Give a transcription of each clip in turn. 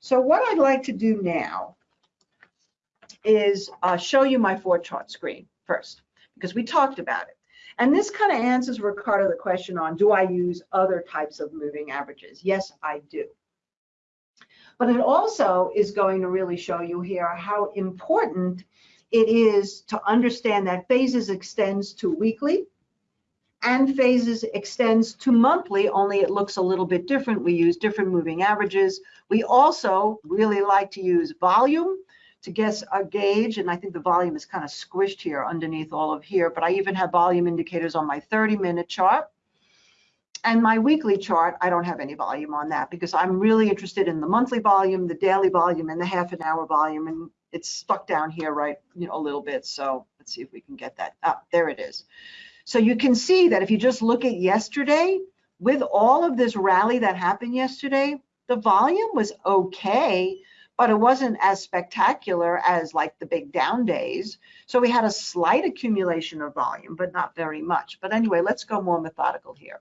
So what I'd like to do now is uh, show you my four chart screen first, because we talked about it. And this kind of answers Ricardo the question on, do I use other types of moving averages? Yes, I do. But it also is going to really show you here how important it is to understand that phases extends to weekly and phases extends to monthly, only it looks a little bit different. We use different moving averages. We also really like to use volume to guess a gauge, and I think the volume is kind of squished here underneath all of here, but I even have volume indicators on my 30 minute chart. And my weekly chart, I don't have any volume on that because I'm really interested in the monthly volume, the daily volume, and the half an hour volume. And it's stuck down here, right, you know, a little bit. So let's see if we can get that. Ah, there it is. So you can see that if you just look at yesterday, with all of this rally that happened yesterday, the volume was okay, but it wasn't as spectacular as like the big down days. So we had a slight accumulation of volume, but not very much. But anyway, let's go more methodical here.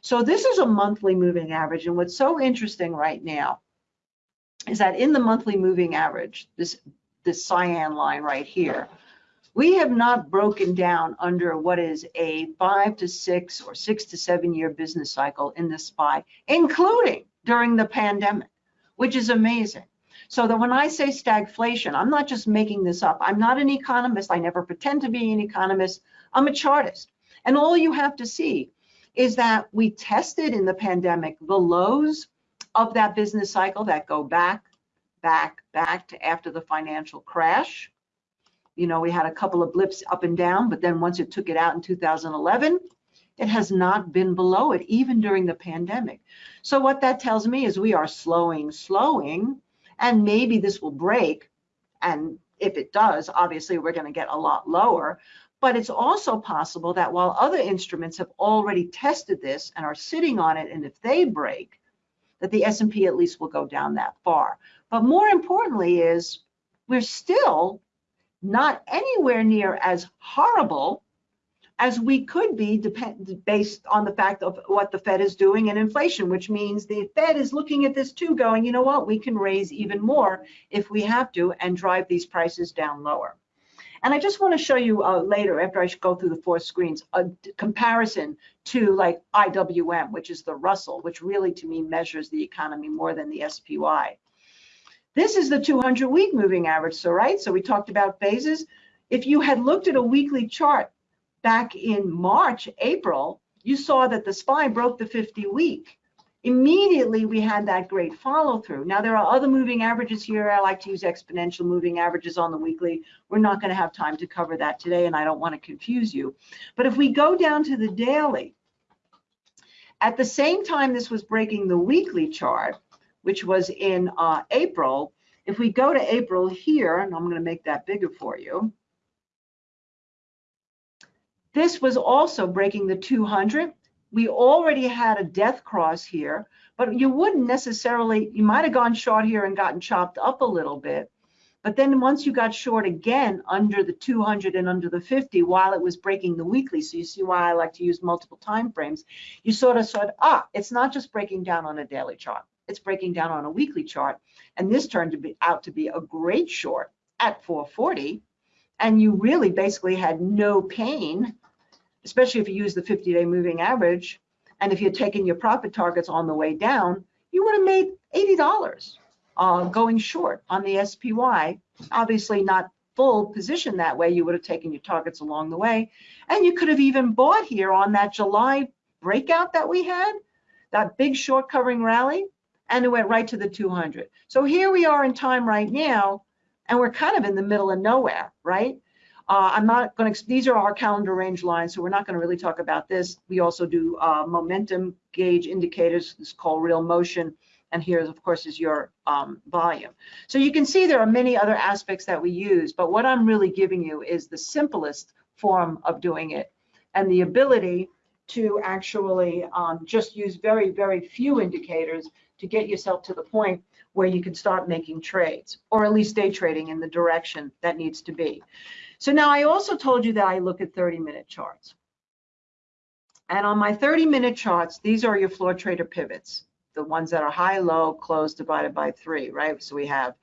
So this is a monthly moving average. And what's so interesting right now is that in the monthly moving average, this, this cyan line right here, we have not broken down under what is a five to six or six to seven year business cycle in the SPY, including during the pandemic, which is amazing. So that when I say stagflation, I'm not just making this up. I'm not an economist. I never pretend to be an economist. I'm a chartist. And all you have to see is that we tested in the pandemic the lows of that business cycle that go back, back, back to after the financial crash. You know, we had a couple of blips up and down, but then once it took it out in 2011, it has not been below it, even during the pandemic. So what that tells me is we are slowing, slowing, and maybe this will break. And if it does, obviously we're going to get a lot lower. But it's also possible that while other instruments have already tested this and are sitting on it, and if they break, that the S&P at least will go down that far. But more importantly is we're still not anywhere near as horrible as we could be depend, based on the fact of what the Fed is doing and inflation, which means the Fed is looking at this too, going, you know what, we can raise even more if we have to and drive these prices down lower. And I just want to show you uh, later, after I go through the four screens, a comparison to like IWM, which is the Russell, which really to me measures the economy more than the SPY. This is the 200 week moving average. So, right, so we talked about phases. If you had looked at a weekly chart back in March, April, you saw that the SPY broke the 50 week. Immediately, we had that great follow through. Now, there are other moving averages here. I like to use exponential moving averages on the weekly. We're not going to have time to cover that today, and I don't want to confuse you. But if we go down to the daily, at the same time this was breaking the weekly chart, which was in uh, April, if we go to April here, and I'm going to make that bigger for you, this was also breaking the 200. We already had a death cross here, but you wouldn't necessarily, you might have gone short here and gotten chopped up a little bit. But then once you got short again under the 200 and under the 50 while it was breaking the weekly, so you see why I like to use multiple time frames, you sort of said, ah, it's not just breaking down on a daily chart, it's breaking down on a weekly chart. And this turned to be out to be a great short at 440. And you really basically had no pain especially if you use the 50-day moving average, and if you're taking your profit targets on the way down, you would have made $80 uh, going short on the SPY. Obviously not full position that way, you would have taken your targets along the way. And you could have even bought here on that July breakout that we had, that big short covering rally, and it went right to the 200. So here we are in time right now, and we're kind of in the middle of nowhere, right? Uh, I'm not going to, these are our calendar range lines, so we're not going to really talk about this. We also do uh, momentum gauge indicators. Is called real motion. And here, of course, is your um, volume. So you can see there are many other aspects that we use, but what I'm really giving you is the simplest form of doing it and the ability to actually um, just use very, very few indicators to get yourself to the point where you can start making trades or at least day trading in the direction that needs to be. So now I also told you that I look at 30 minute charts. And on my 30 minute charts, these are your floor trader pivots. the ones that are high, low, close divided by three, right? So we have,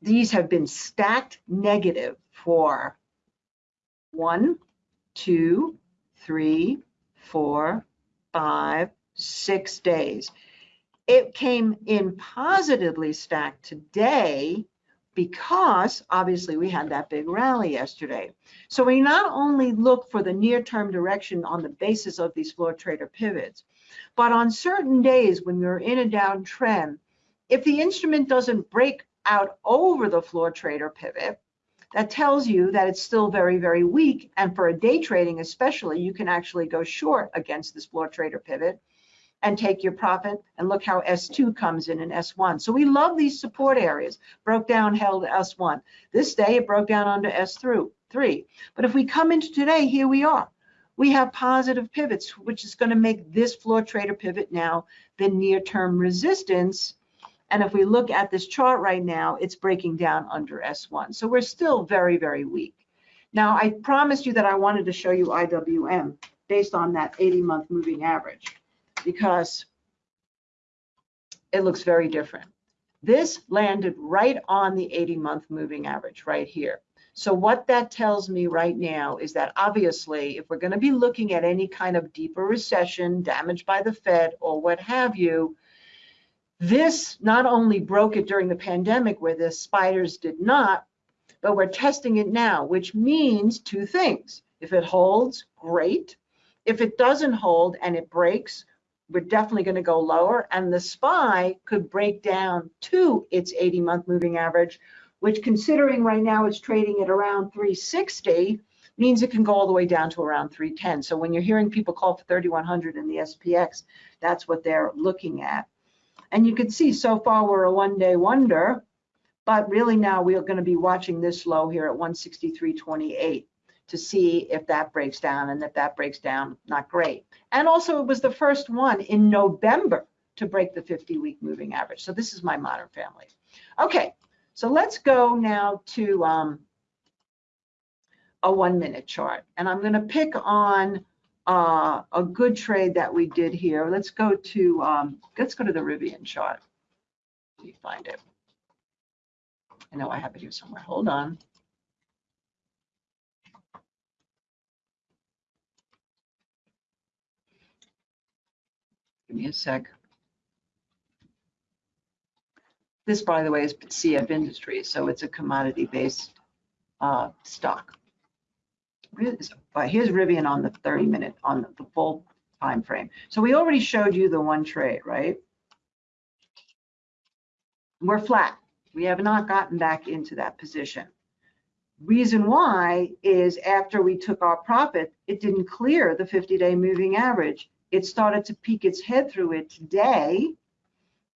these have been stacked negative for one, two, three, four, five, six days. It came in positively stacked today because obviously we had that big rally yesterday. So we not only look for the near-term direction on the basis of these floor trader pivots, but on certain days when we're in a downtrend, if the instrument doesn't break out over the floor trader pivot, that tells you that it's still very, very weak. And for a day trading especially, you can actually go short against this floor trader pivot and take your profit. And look how S2 comes in in S1. So we love these support areas. Broke down, held S1. This day it broke down under S3. But if we come into today, here we are. We have positive pivots, which is going to make this floor trader pivot now the near-term resistance. And if we look at this chart right now, it's breaking down under S1. So we're still very, very weak. Now, I promised you that I wanted to show you IWM based on that 80-month moving average because it looks very different. This landed right on the 80 month moving average right here. So what that tells me right now is that obviously, if we're going to be looking at any kind of deeper recession, damaged by the Fed or what have you, this not only broke it during the pandemic where the spiders did not, but we're testing it now, which means two things. If it holds, great. If it doesn't hold and it breaks, we're definitely going to go lower and the SPY could break down to its 80 month moving average, which considering right now it's trading at around 360 means it can go all the way down to around 310. So when you're hearing people call for 3100 in the SPX, that's what they're looking at. And you can see so far we're a one day wonder, but really now we're going to be watching this low here at 163.28 to see if that breaks down and if that breaks down, not great. And also it was the first one in November to break the 50 week moving average. So this is my modern family. Okay, so let's go now to um, a one minute chart. And I'm gonna pick on uh, a good trade that we did here. Let's go to, um, let's go to the Rivian chart. Let me find it. I know I have it here somewhere. Hold on. Give me a sec. This, by the way, is CF Industries, so it's a commodity-based uh, stock. Here's, here's Rivian on the 30 minute, on the, the full time frame. So we already showed you the one trade, right? We're flat. We have not gotten back into that position. Reason why is after we took our profit, it didn't clear the 50-day moving average it started to peek its head through it today,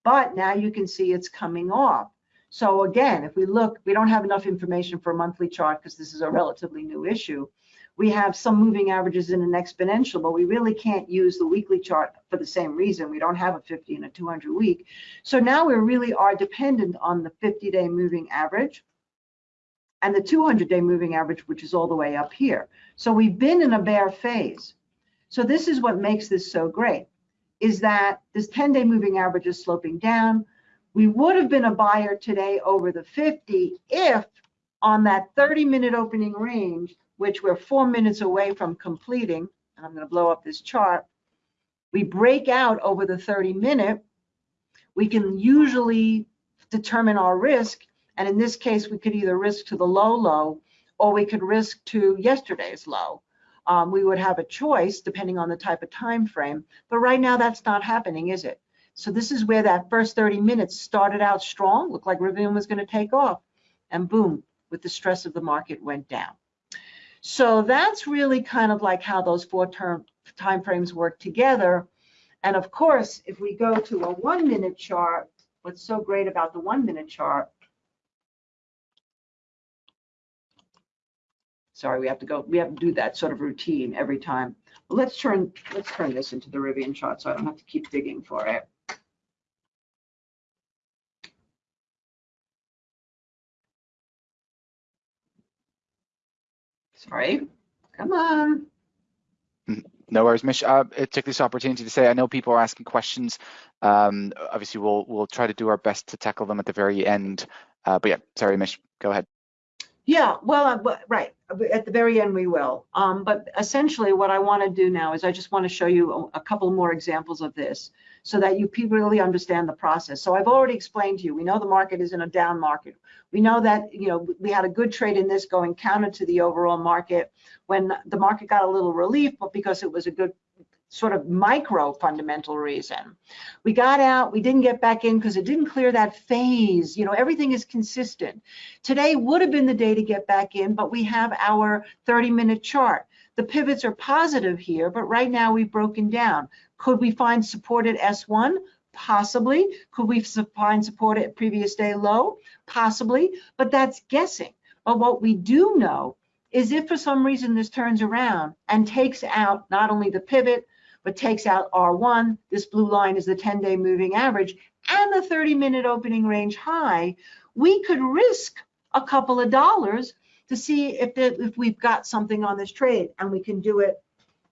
but now you can see it's coming off. So again, if we look, we don't have enough information for a monthly chart because this is a relatively new issue. We have some moving averages in an exponential, but we really can't use the weekly chart for the same reason. We don't have a 50 and a 200 week. So now we really are dependent on the 50 day moving average and the 200 day moving average, which is all the way up here. So we've been in a bear phase. So this is what makes this so great, is that this 10-day moving average is sloping down. We would have been a buyer today over the 50 if on that 30-minute opening range, which we're four minutes away from completing, and I'm going to blow up this chart, we break out over the 30-minute, we can usually determine our risk. And in this case, we could either risk to the low low or we could risk to yesterday's low um, we would have a choice depending on the type of time frame. But right now that's not happening, is it? So this is where that first 30 minutes started out strong, looked like Rivian was going to take off, and boom, with the stress of the market went down. So that's really kind of like how those four term time frames work together. And of course, if we go to a one minute chart, what's so great about the one minute chart Sorry, we have to go, we have to do that sort of routine every time. let's turn, let's turn this into the Rivian chart so I don't have to keep digging for it. Sorry, come on. No worries, Mish. Uh, I took this opportunity to say I know people are asking questions. Um, obviously, we'll we'll try to do our best to tackle them at the very end. Uh, but yeah, sorry, Mish, go ahead. Yeah, well, uh, right, at the very end we will. Um, but essentially what I want to do now is I just want to show you a, a couple more examples of this so that you really understand the process. So I've already explained to you, we know the market is in a down market. We know that, you know, we had a good trade in this going counter to the overall market when the market got a little relief, but because it was a good sort of micro fundamental reason. We got out, we didn't get back in because it didn't clear that phase. You know, everything is consistent. Today would have been the day to get back in, but we have our 30 minute chart. The pivots are positive here, but right now we've broken down. Could we find support at S1? Possibly. Could we find support at previous day low? Possibly, but that's guessing. But what we do know is if for some reason this turns around and takes out not only the pivot, but takes out R1, this blue line is the 10-day moving average, and the 30-minute opening range high, we could risk a couple of dollars to see if, the, if we've got something on this trade, and we can do it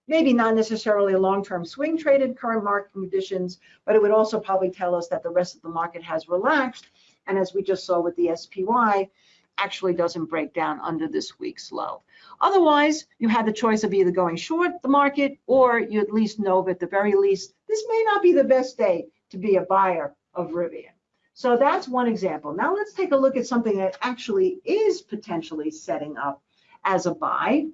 maybe not necessarily a long-term swing trade in current market conditions, but it would also probably tell us that the rest of the market has relaxed. And as we just saw with the SPY, actually doesn't break down under this week's low. Otherwise, you had the choice of either going short the market or you at least know at the very least, this may not be the best day to be a buyer of Rivian. So that's one example. Now let's take a look at something that actually is potentially setting up as a buy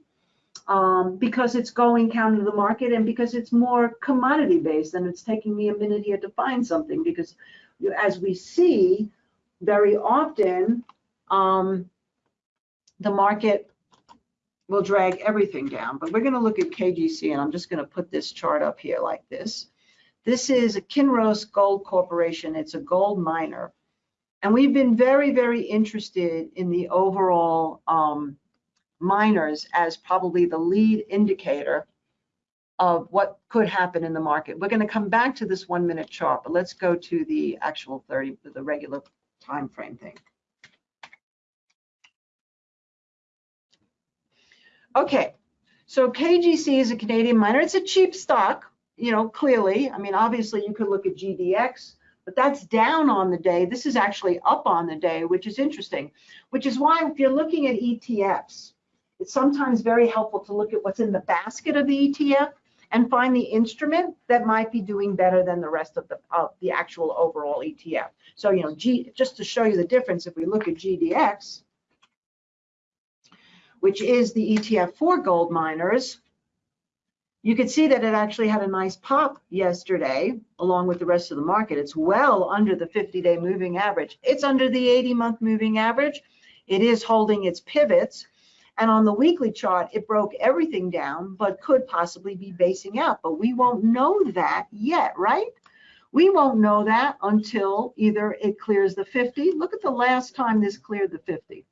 um, because it's going counter the market and because it's more commodity based and it's taking me a minute here to find something because as we see very often um, the market will drag everything down. But we're going to look at KGC, and I'm just going to put this chart up here like this. This is a Kinross Gold Corporation. It's a gold miner. And we've been very, very interested in the overall um, miners as probably the lead indicator of what could happen in the market. We're going to come back to this one minute chart, but let's go to the actual 30, the regular time frame thing. Okay, so KGC is a Canadian miner. It's a cheap stock, you know, clearly. I mean, obviously you could look at GDX, but that's down on the day. This is actually up on the day, which is interesting, which is why if you're looking at ETFs, it's sometimes very helpful to look at what's in the basket of the ETF and find the instrument that might be doing better than the rest of the, of the actual overall ETF. So, you know, G, just to show you the difference, if we look at GDX, which is the ETF for gold miners, you can see that it actually had a nice pop yesterday, along with the rest of the market. It's well under the 50-day moving average. It's under the 80-month moving average. It is holding its pivots. And on the weekly chart, it broke everything down, but could possibly be basing out. But we won't know that yet, right? We won't know that until either it clears the 50. Look at the last time this cleared the 50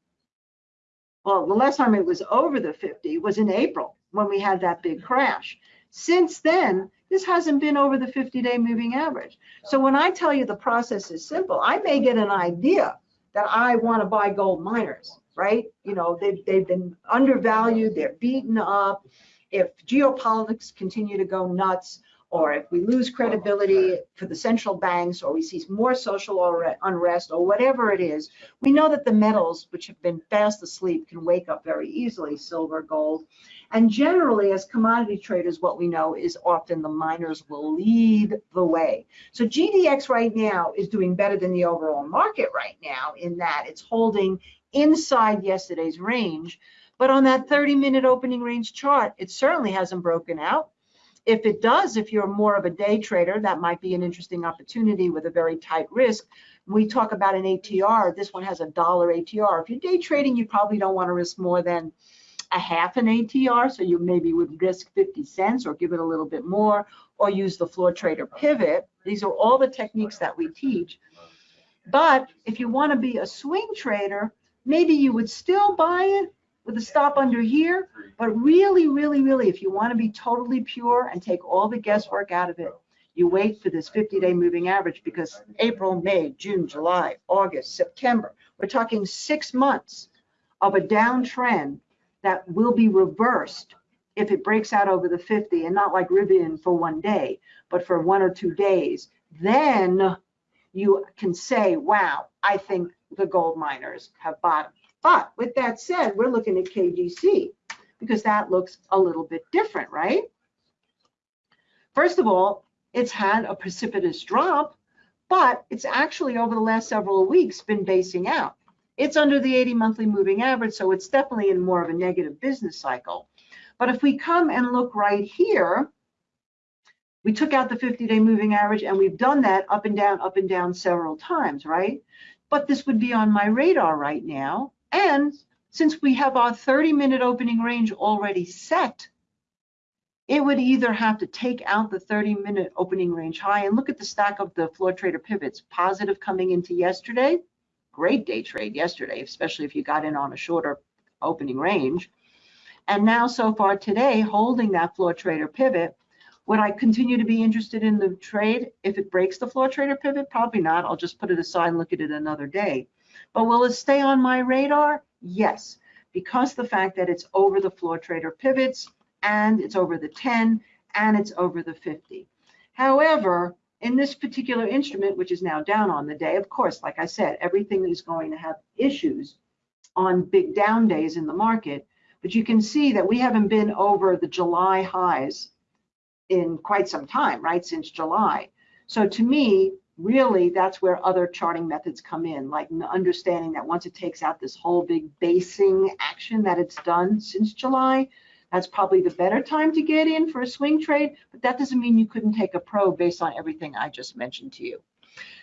well, the last time it was over the 50 was in April when we had that big crash. Since then, this hasn't been over the 50-day moving average. So when I tell you the process is simple, I may get an idea that I want to buy gold miners, right? You know, they've, they've been undervalued, they're beaten up. If geopolitics continue to go nuts, or if we lose oh, credibility for the central banks, or we see more social unrest, or whatever it is, we know that the metals, which have been fast asleep, can wake up very easily, silver, gold. And generally, as commodity traders, what we know is often the miners will lead the way. So GDX right now is doing better than the overall market right now in that it's holding inside yesterday's range. But on that 30 minute opening range chart, it certainly hasn't broken out. If it does, if you're more of a day trader, that might be an interesting opportunity with a very tight risk. We talk about an ATR, this one has a dollar ATR. If you're day trading, you probably don't want to risk more than a half an ATR, so you maybe would risk 50 cents or give it a little bit more, or use the floor trader pivot. These are all the techniques that we teach. But if you want to be a swing trader, maybe you would still buy it with a stop under here. But really, really, really, if you want to be totally pure and take all the guesswork out of it, you wait for this 50-day moving average because April, May, June, July, August, September, we're talking six months of a downtrend that will be reversed if it breaks out over the 50 and not like Rivian for one day, but for one or two days, then you can say, wow, I think the gold miners have bottomed. But with that said, we're looking at KGC because that looks a little bit different, right? First of all, it's had a precipitous drop, but it's actually over the last several weeks been basing out. It's under the 80 monthly moving average, so it's definitely in more of a negative business cycle. But if we come and look right here, we took out the 50-day moving average and we've done that up and down, up and down several times, right? But this would be on my radar right now. And since we have our 30-minute opening range already set, it would either have to take out the 30-minute opening range high and look at the stack of the floor trader pivots, positive coming into yesterday, great day trade yesterday, especially if you got in on a shorter opening range. And now so far today, holding that floor trader pivot, would I continue to be interested in the trade if it breaks the floor trader pivot? Probably not. I'll just put it aside and look at it another day. But will it stay on my radar? Yes, because the fact that it's over the floor trader pivots and it's over the 10 and it's over the 50. However, in this particular instrument, which is now down on the day, of course, like I said, everything is going to have issues on big down days in the market. But you can see that we haven't been over the July highs in quite some time, right, since July. So to me, really, that's where other charting methods come in, like understanding that once it takes out this whole big basing action that it's done since July, that's probably the better time to get in for a swing trade, but that doesn't mean you couldn't take a pro based on everything I just mentioned to you.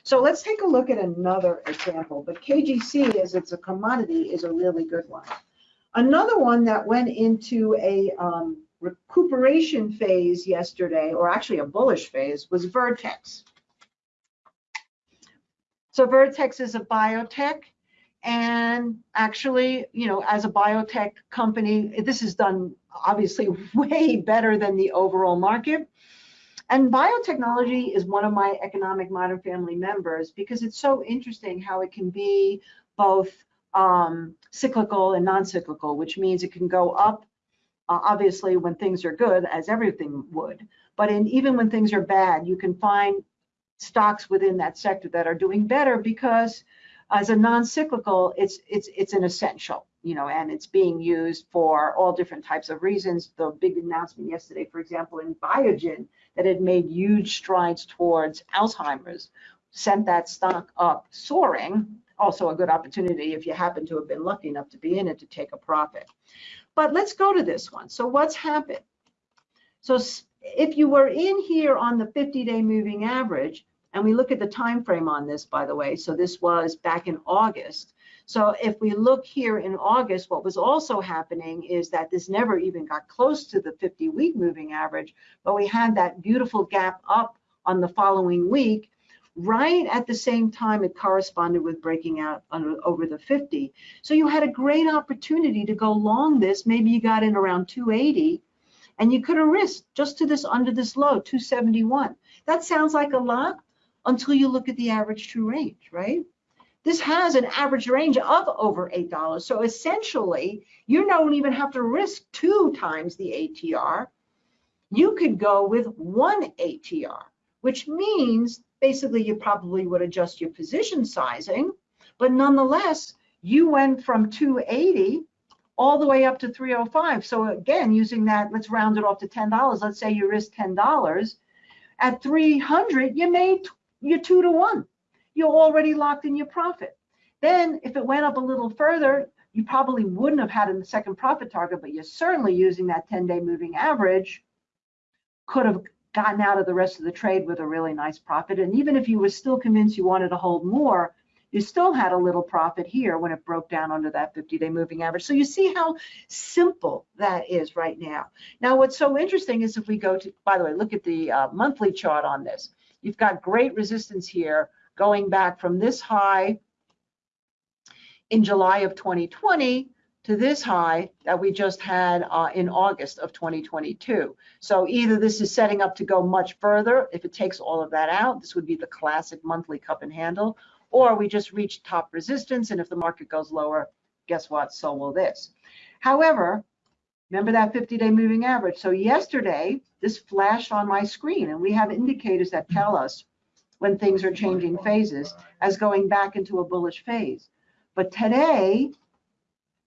So let's take a look at another example, but KGC, as it's a commodity, is a really good one. Another one that went into a um, recuperation phase yesterday, or actually a bullish phase, was Vertex. So Vertex is a biotech. And actually, you know, as a biotech company, this is done obviously way better than the overall market. And biotechnology is one of my economic modern family members because it's so interesting how it can be both um, cyclical and non-cyclical, which means it can go up uh, obviously when things are good, as everything would. But in, even when things are bad, you can find stocks within that sector that are doing better because as a non-cyclical, it's it's it's an essential, you know, and it's being used for all different types of reasons. The big announcement yesterday, for example, in Biogen, that had made huge strides towards Alzheimer's, sent that stock up soaring. Also a good opportunity if you happen to have been lucky enough to be in it to take a profit. But let's go to this one. So what's happened? So if you were in here on the 50-day moving average, and we look at the time frame on this, by the way, so this was back in August. So if we look here in August, what was also happening is that this never even got close to the 50-week moving average, but we had that beautiful gap up on the following week, right at the same time it corresponded with breaking out under, over the 50. So you had a great opportunity to go long this. Maybe you got in around 280 and you could have risked just to this under this low, 271. That sounds like a lot until you look at the average true range, right? This has an average range of over $8. So essentially, you don't even have to risk two times the ATR. You could go with one ATR, which means basically you probably would adjust your position sizing, but nonetheless, you went from 280 all the way up to 305. So again, using that, let's round it off to $10. Let's say you risk $10. At 300, you made your two to one. You're already locked in your profit. Then if it went up a little further, you probably wouldn't have had a second profit target, but you're certainly using that 10 day moving average could have gotten out of the rest of the trade with a really nice profit. And even if you were still convinced you wanted to hold more, you still had a little profit here when it broke down under that 50-day moving average. So you see how simple that is right now. Now, what's so interesting is if we go to, by the way, look at the uh, monthly chart on this. You've got great resistance here going back from this high in July of 2020 to this high that we just had uh, in August of 2022. So either this is setting up to go much further, if it takes all of that out, this would be the classic monthly cup and handle, or we just reach top resistance, and if the market goes lower, guess what, so will this. However, Remember that 50-day moving average? So yesterday, this flashed on my screen, and we have indicators that tell us when things are changing phases as going back into a bullish phase. But today,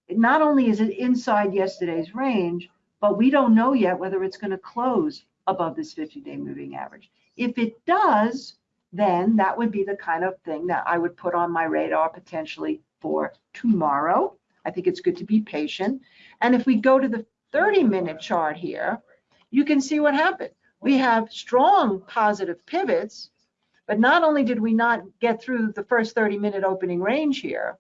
not only is it inside yesterday's range, but we don't know yet whether it's going to close above this 50-day moving average. If it does, then that would be the kind of thing that I would put on my radar potentially for tomorrow. I think it's good to be patient. And if we go to the 30 minute chart here, you can see what happened. We have strong positive pivots, but not only did we not get through the first 30 minute opening range here,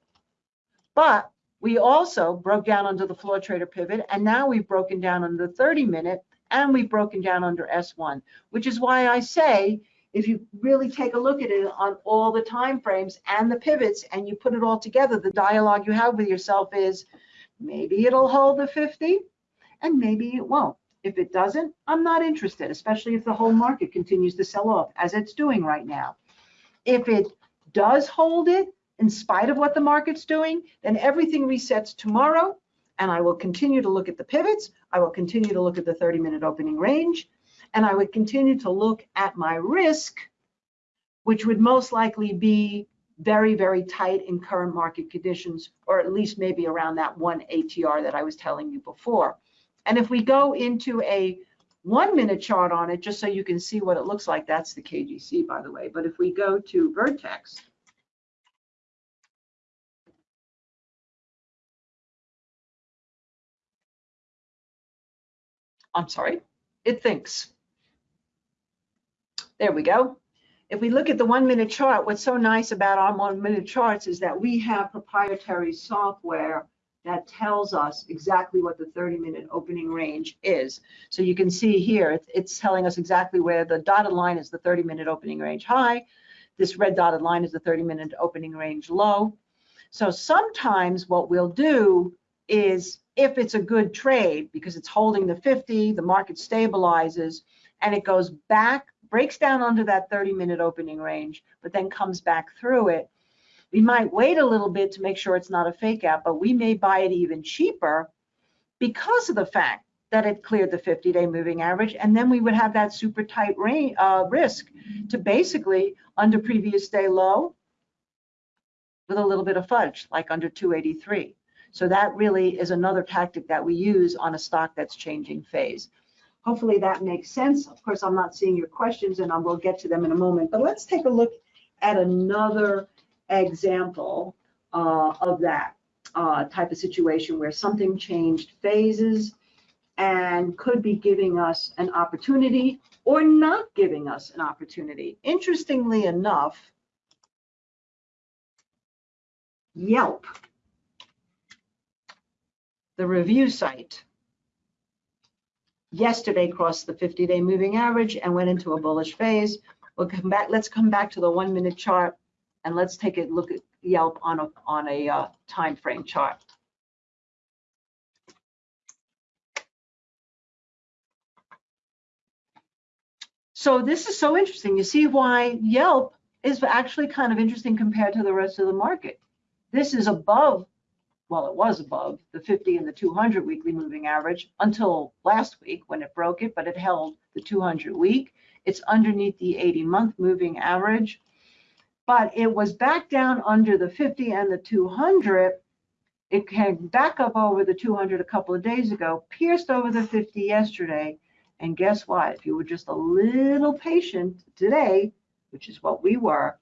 but we also broke down under the floor trader pivot, and now we've broken down under the 30 minute, and we've broken down under S1, which is why I say if you really take a look at it on all the time frames and the pivots and you put it all together, the dialogue you have with yourself is maybe it'll hold the 50 and maybe it won't. If it doesn't, I'm not interested, especially if the whole market continues to sell off as it's doing right now. If it does hold it, in spite of what the market's doing, then everything resets tomorrow and I will continue to look at the pivots. I will continue to look at the 30 minute opening range and I would continue to look at my risk, which would most likely be very, very tight in current market conditions, or at least maybe around that one ATR that I was telling you before. And if we go into a one minute chart on it, just so you can see what it looks like, that's the KGC, by the way. But if we go to Vertex, I'm sorry, it thinks. There we go. If we look at the one minute chart, what's so nice about our one minute charts is that we have proprietary software that tells us exactly what the 30 minute opening range is. So you can see here, it's, telling us exactly where the dotted line is the 30 minute opening range high. This red dotted line is the 30 minute opening range low. So sometimes what we'll do is if it's a good trade because it's holding the 50, the market stabilizes and it goes back, breaks down under that 30 minute opening range, but then comes back through it. We might wait a little bit to make sure it's not a fake out, but we may buy it even cheaper because of the fact that it cleared the 50 day moving average. And then we would have that super tight uh, risk to basically under previous day low with a little bit of fudge, like under 283. So that really is another tactic that we use on a stock that's changing phase. Hopefully that makes sense. Of course, I'm not seeing your questions and I will get to them in a moment, but let's take a look at another example uh, of that uh, type of situation where something changed phases and could be giving us an opportunity or not giving us an opportunity. Interestingly enough, Yelp the review site yesterday crossed the 50-day moving average and went into a bullish phase. We'll come back. Let's come back to the one-minute chart and let's take a look at Yelp on a on a uh, time frame chart. So this is so interesting. You see why Yelp is actually kind of interesting compared to the rest of the market. This is above well, it was above the 50 and the 200 weekly moving average until last week when it broke it, but it held the 200 week. It's underneath the 80 month moving average, but it was back down under the 50 and the 200. It came back up over the 200 a couple of days ago, pierced over the 50 yesterday. And guess what? If you were just a little patient today, which is what we were,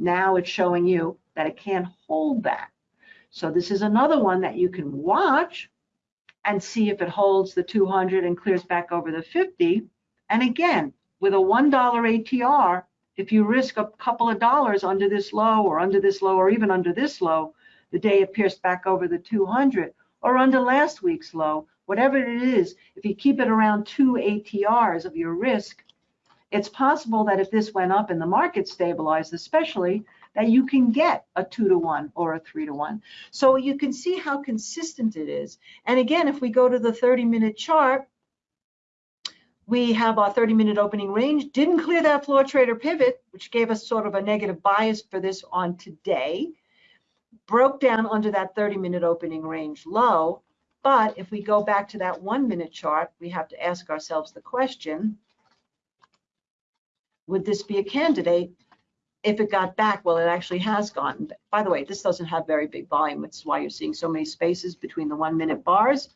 now it's showing you that it can't hold that. So this is another one that you can watch and see if it holds the 200 and clears back over the 50. And again, with a $1 ATR, if you risk a couple of dollars under this low or under this low or even under this low, the day it pierced back over the 200 or under last week's low, whatever it is, if you keep it around two ATRs of your risk, it's possible that if this went up and the market stabilized, especially, that you can get a two to one or a three to one. So you can see how consistent it is. And again, if we go to the 30 minute chart, we have our 30 minute opening range, didn't clear that floor trader pivot, which gave us sort of a negative bias for this on today, broke down under that 30 minute opening range low, But if we go back to that one minute chart, we have to ask ourselves the question, would this be a candidate if it got back? Well, it actually has gone. By the way, this doesn't have very big volume. It's why you're seeing so many spaces between the one minute bars.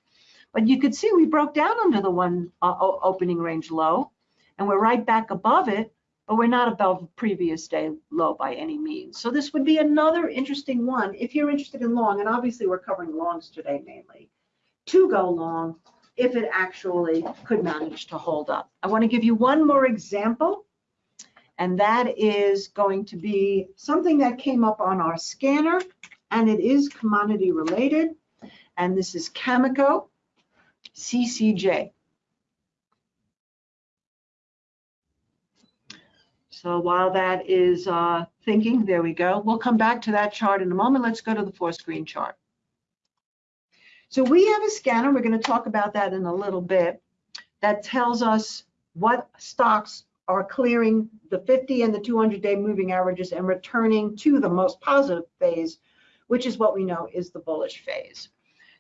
But you could see we broke down under the one uh, opening range low and we're right back above it, but we're not above previous day low by any means. So this would be another interesting one if you're interested in long, and obviously we're covering longs today mainly, to go long if it actually could manage to hold up. I want to give you one more example, and that is going to be something that came up on our scanner, and it is commodity related, and this is Cameco CCJ. So while that is uh, thinking, there we go. We'll come back to that chart in a moment. Let's go to the four screen chart. So we have a scanner, we're gonna talk about that in a little bit, that tells us what stocks are clearing the 50 and the 200 day moving averages and returning to the most positive phase, which is what we know is the bullish phase.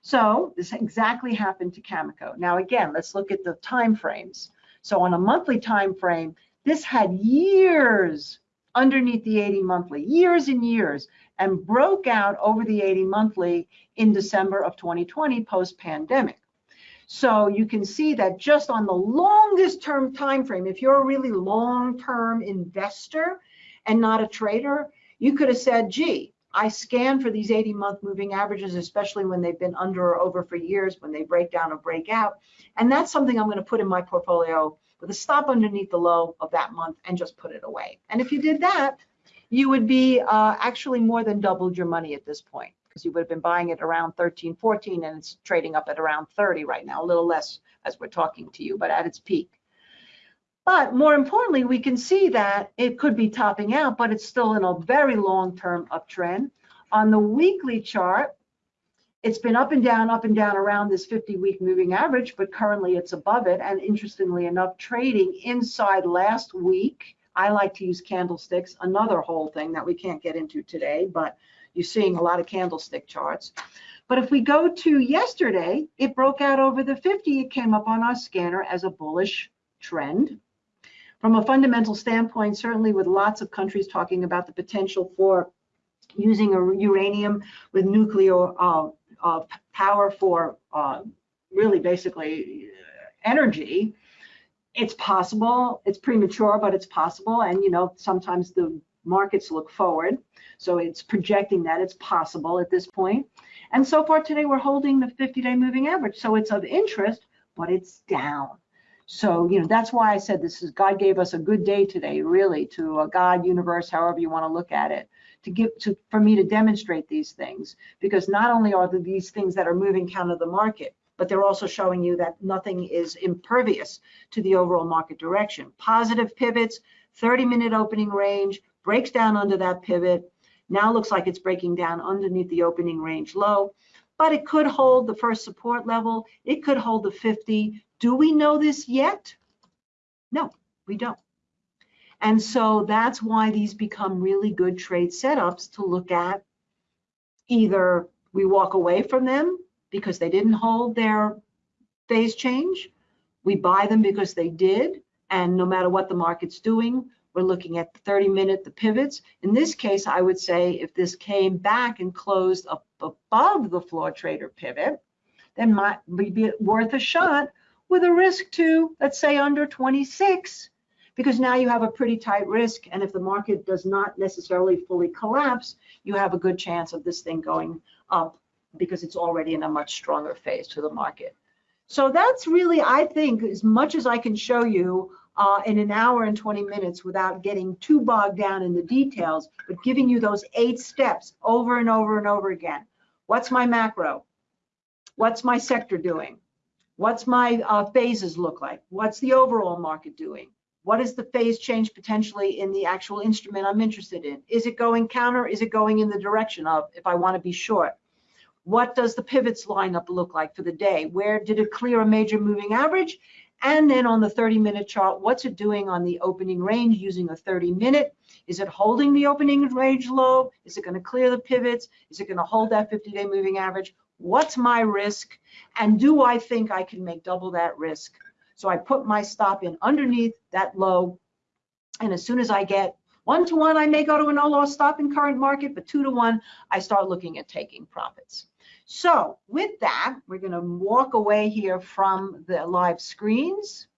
So this exactly happened to Cameco. Now again, let's look at the time frames. So on a monthly time frame, this had years underneath the 80 monthly, years and years, and broke out over the 80 monthly in December of 2020 post-pandemic. So you can see that just on the longest term time frame, if you're a really long-term investor and not a trader, you could have said, gee, I scan for these 80 month moving averages, especially when they've been under or over for years, when they break down or break out. And that's something I'm going to put in my portfolio with a stop underneath the low of that month and just put it away. And if you did that, you would be uh, actually more than doubled your money at this point because you would have been buying it around 13, 14, and it's trading up at around 30 right now, a little less as we're talking to you, but at its peak. But more importantly, we can see that it could be topping out, but it's still in a very long-term uptrend. On the weekly chart, it's been up and down, up and down around this 50-week moving average, but currently it's above it. And interestingly enough, trading inside last week, I like to use candlesticks, another whole thing that we can't get into today, but you're seeing a lot of candlestick charts. But if we go to yesterday, it broke out over the 50. It came up on our scanner as a bullish trend. From a fundamental standpoint, certainly with lots of countries talking about the potential for using uranium with nuclear uh, uh, power for uh, really basically uh, energy, it's possible. It's premature, but it's possible. And you know, sometimes the markets look forward, so it's projecting that it's possible at this point. And so far today, we're holding the 50-day moving average, so it's of interest, but it's down. So, you know, that's why I said this is God gave us a good day today, really, to a God universe, however you want to look at it, to give to for me to demonstrate these things. Because not only are there these things that are moving counter the market, but they're also showing you that nothing is impervious to the overall market direction. Positive pivots, 30 minute opening range, breaks down under that pivot. Now looks like it's breaking down underneath the opening range low, but it could hold the first support level. It could hold the 50 do we know this yet? No, we don't. And so that's why these become really good trade setups to look at. Either we walk away from them because they didn't hold their phase change, we buy them because they did, and no matter what the market's doing, we're looking at the 30 minute, the pivots. In this case, I would say if this came back and closed up above the floor trader pivot, then might be worth a shot with a risk to, let's say, under 26, because now you have a pretty tight risk. And if the market does not necessarily fully collapse, you have a good chance of this thing going up because it's already in a much stronger phase to the market. So that's really, I think, as much as I can show you uh, in an hour and 20 minutes without getting too bogged down in the details, but giving you those eight steps over and over and over again. What's my macro? What's my sector doing? What's my uh, phases look like? What's the overall market doing? What is the phase change potentially in the actual instrument I'm interested in? Is it going counter? Is it going in the direction of if I want to be short? What does the pivots lineup look like for the day? Where did it clear a major moving average? And then on the 30 minute chart, what's it doing on the opening range using a 30 minute? Is it holding the opening range low? Is it going to clear the pivots? Is it going to hold that 50 day moving average? what's my risk, and do I think I can make double that risk? So I put my stop in underneath that low, and as soon as I get one to one, I may go to a no loss stop in current market, but two to one, I start looking at taking profits. So with that, we're gonna walk away here from the live screens.